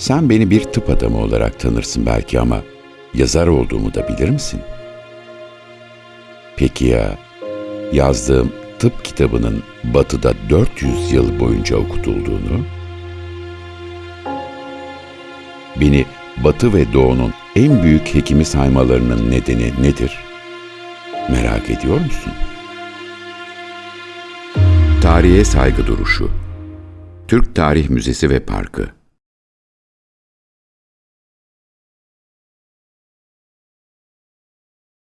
Sen beni bir tıp adamı olarak tanırsın belki ama yazar olduğumu da bilir misin? Peki ya yazdığım tıp kitabının batıda 400 yıl boyunca okutulduğunu? Beni batı ve doğunun en büyük hekimi saymalarının nedeni nedir? Merak ediyor musun? Tarihe saygı duruşu Türk Tarih Müzesi ve Parkı